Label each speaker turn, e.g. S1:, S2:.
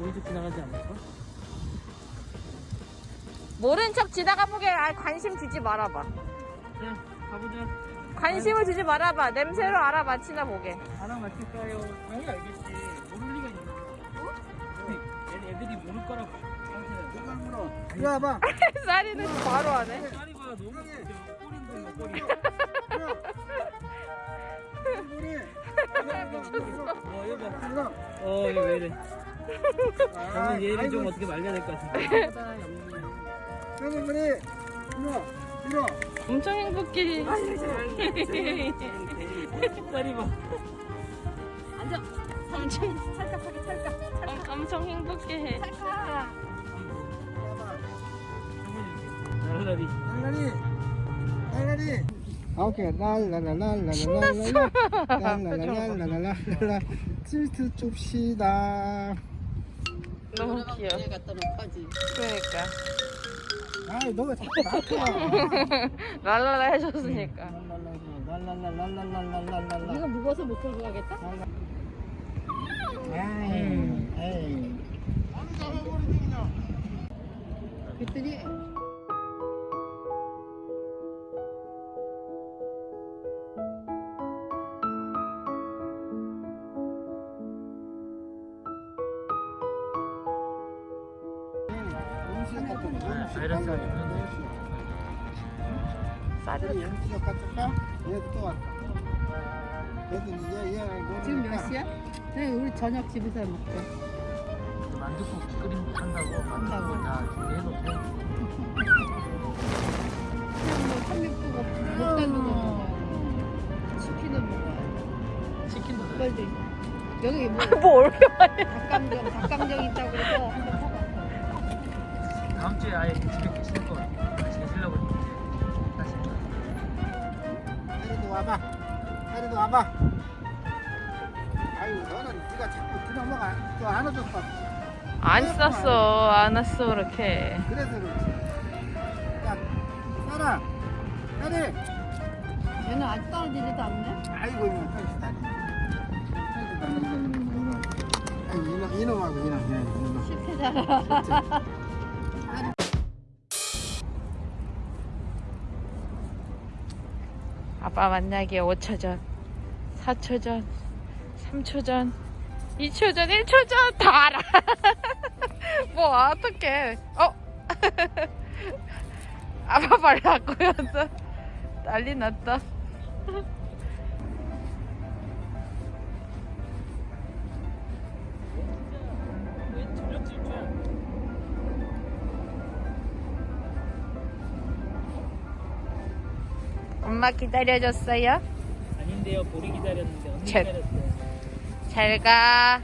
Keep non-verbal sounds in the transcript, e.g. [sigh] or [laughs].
S1: 모른 척 지나가지 않을까?
S2: 모른 척 지나가 보게 아, 관심 주지 말아봐.
S1: 자 가보자
S2: 관심을 주지 말아봐. 냄새로 알아맞히나 보게.
S1: 하나 맞힐까요? 당연히 알겠지 모를 리가 있나 얘 애들이 모를 거라고
S3: 누가 물어? 이리 와봐.
S2: 쌀이는 바로 하네.
S1: 빨리 [laughs] [laughs] 봐 너무 꼬린다 꼬리
S3: 우리.
S1: 어
S3: 이거.
S1: 어 이거 왜 이래
S3: 아,
S1: 저는 얘를 좀
S3: 아이고,
S1: 어떻게 말려야 될 것 같은데
S3: 여기 우리. 이거. 이거.
S2: 엄청 행복해.
S1: 쌀이 봐
S2: 앉아. 엄청 찰칵하게 찰칵. 엄, 엄청 행복해. 찰칵.
S1: 날라리
S3: 날라리. 날라리. 오케이. 랄랄랄랄랄랄랄라. 랄랄랄랄랄랄라. 칠트 줍시다.
S2: 너무 귀여워.
S4: 갖다 놓고지.
S2: 그러니까.
S3: 아이, 너가 자꾸 나한테
S2: 랄랄라 해줬으니까.
S3: 랄랄랄랄랄랄랄랄랄라.
S4: 이거 무거워서 못 들고 가겠다?
S3: 에이, 에이.
S4: 그랬더니 지금 몇 시야? 네, 우리 저녁 집에서 먹고
S1: 만두국 끓인 한다고 만두국 다 준비해놓고
S4: 삼육구가 못다는 치킨은 뭐야?
S1: 치킨도
S4: 닭발도 여기 뭐,
S2: 뭐 얼마야?
S4: 닭강정, 닭강정 있다고 해서
S1: 다음 주에 아예 집에 계시는 거 같이 계시려고 다시
S3: 하리도 와봐. 하리도 와봐. 아유, 너는 네가 자꾸 그냥 먹어. 또 안아줬어.
S2: 안 쌌어. 안 왔어, 그렇게.
S3: 그래서 그렇지. 야, 살아. 하리.
S4: 얘는 아직 떨어지지도 않네.
S3: 아이고, 이놈. 아이고, 이놈, 이놈하고 이놈.
S4: 실패잖아.
S2: 아빠 만나기 5초 전, 4초 전, 3초 전, 2초 전, 1초 전, 다 알아. [laughs] 뭐, 어떡해. 어? [laughs] 아빠 바꾸면서 난리 났다. 엄마 기다려줬어요?
S1: 아닌데요 보리 기다렸는데 언니
S2: 쳇.
S1: 기다렸어요
S2: 잘 가.